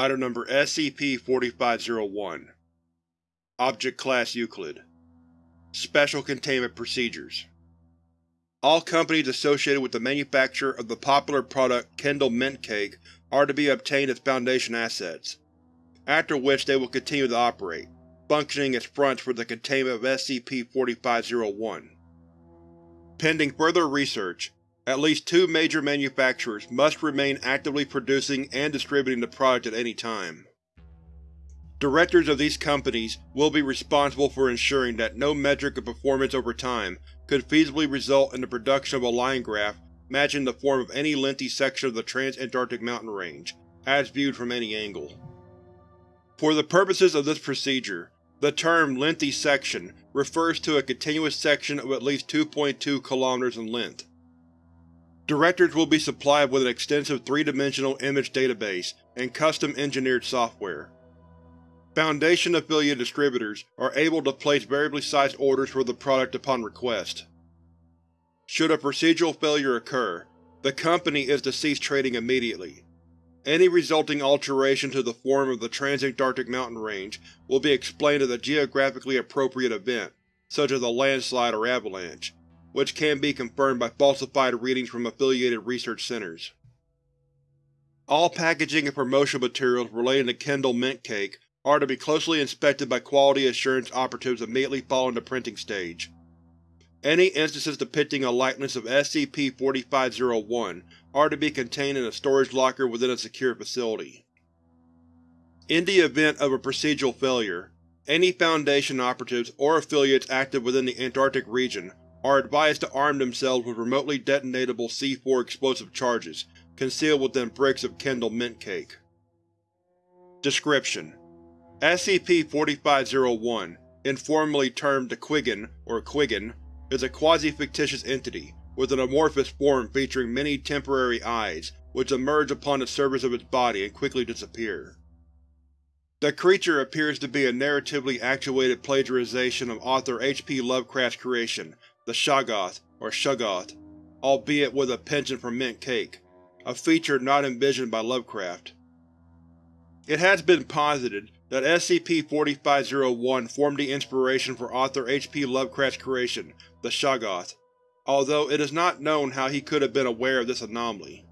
Item Number SCP-4501 Object Class Euclid. Special Containment Procedures. All companies associated with the manufacture of the popular product Kendal Mint Cake are to be obtained as Foundation assets, after which they will continue to operate, functioning as fronts for the containment of SCP-4501. Pending further research, at least two major manufacturers must remain actively producing and distributing the product at any time. Directors of these companies will be responsible for ensuring that no metric of performance over time could feasibly result in the production of a line graph matching the form of any lengthy section of the Trans-Antarctic Mountain Range, as viewed from any angle. For the purposes of this procedure, the term lengthy section refers to a continuous section of at least 2.2 km in length. Directors will be supplied with an extensive three-dimensional image database and custom-engineered software. Foundation-affiliated distributors are able to place variably sized orders for the product upon request. Should a procedural failure occur, the company is to cease trading immediately. Any resulting alteration to the form of the Transantarctic mountain range will be explained as a geographically appropriate event, such as a landslide or avalanche, which can be confirmed by falsified readings from affiliated research centers. All packaging and promotional materials relating to Kendal Mint Cake are to be closely inspected by quality assurance operatives immediately following the printing stage. Any instances depicting a likeness of SCP-4501 are to be contained in a storage locker within a secure facility. In the event of a procedural failure, any Foundation operatives or affiliates active within the Antarctic region are advised to arm themselves with remotely detonatable C4 explosive charges concealed within bricks of Kendal Mint Cake. Description: SCP-4501, informally termed the Quiggin, or Quiggin, is a quasi-fictitious entity, with an amorphous form featuring many temporary eyes, which emerge upon the surface of its body and quickly disappear. The creature appears to be a narratively actuated plagiarization of author H. P. Lovecraft's creation, the Shoggoth, or Shuggoth, albeit with a penchant for mint cake, a feature not envisioned by Lovecraft. It has been posited that SCP-4501 formed the inspiration for author H. P. Lovecraft's creation, the Shoggoth, although it is not known how he could have been aware of this anomaly.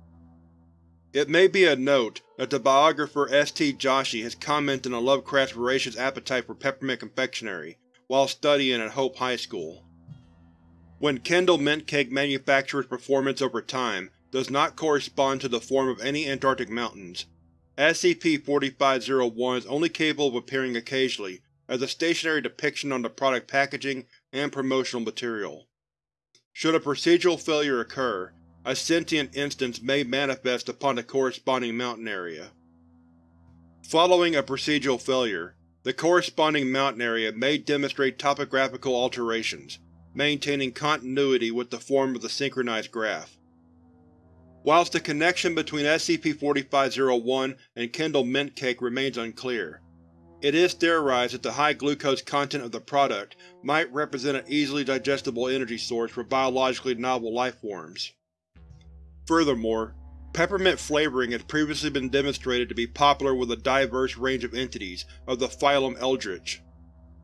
It may be a note that the biographer S. T. Joshi has commented on Lovecraft's voracious appetite for peppermint confectionery while studying at Hope High School. When Kendal Mint Cake manufacturer's performance over time does not correspond to the form of any Antarctic mountains, SCP-4501 is only capable of appearing occasionally as a stationary depiction on the product packaging and promotional material. Should a procedural failure occur, a sentient instance may manifest upon the corresponding mountain area. Following a procedural failure, the corresponding mountain area may demonstrate topographical alterations, maintaining continuity with the form of the synchronized graph. Whilst the connection between SCP-4501 and Kendal Mint Cake remains unclear, it is theorized that the high glucose content of the product might represent an easily digestible energy source for biologically novel lifeforms. Furthermore, peppermint flavoring has previously been demonstrated to be popular with a diverse range of entities of the phylum Eldritch.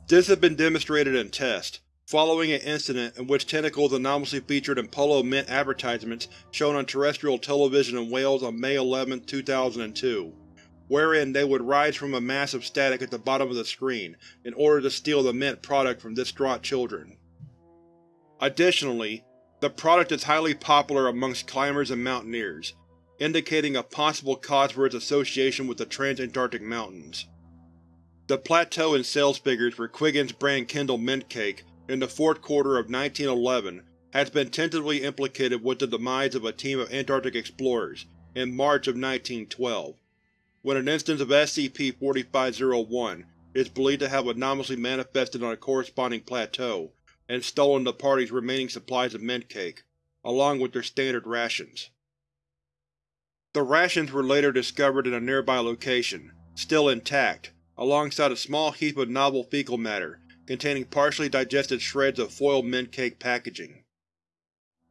This has been demonstrated in tests, following an incident in which tentacles anomalously featured in Polo Mint advertisements shown on terrestrial television in Wales on May 11, 2002, wherein they would rise from a mass of static at the bottom of the screen in order to steal the Mint product from distraught children. Additionally, the product is highly popular amongst climbers and mountaineers, indicating a possible cause for its association with the Transantarctic Mountains. The plateau in sales figures for Quiggin's brand Kendal Mint Cake in the fourth quarter of 1911 has been tentatively implicated with the demise of a team of Antarctic explorers in March of 1912, when an instance of SCP-4501 is believed to have anomalously manifested on a corresponding plateau and stolen the party's remaining supplies of mint cake, along with their standard rations. The rations were later discovered in a nearby location, still intact, alongside a small heap of novel fecal matter containing partially digested shreds of foiled mint cake packaging.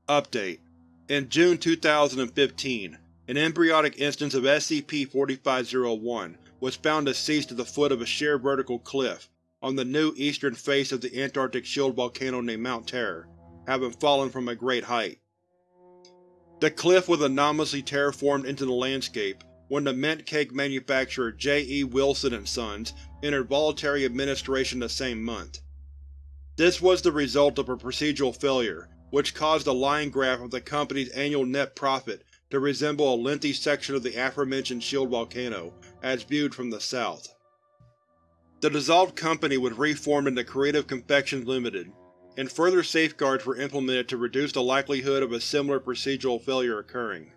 Update: In June 2015, an embryonic instance of SCP-4501 was found deceased at the foot of a sheer vertical cliff on the new eastern face of the Antarctic shield volcano named Mount Terror, having fallen from a great height. The cliff was anomalously terraformed into the landscape when the mint cake manufacturer J. E. Wilson & Sons entered voluntary administration the same month. This was the result of a procedural failure, which caused the line graph of the company's annual net profit to resemble a lengthy section of the aforementioned shield volcano, as viewed from the south. The dissolved company was reformed into Creative Confections Limited, and further safeguards were implemented to reduce the likelihood of a similar procedural failure occurring.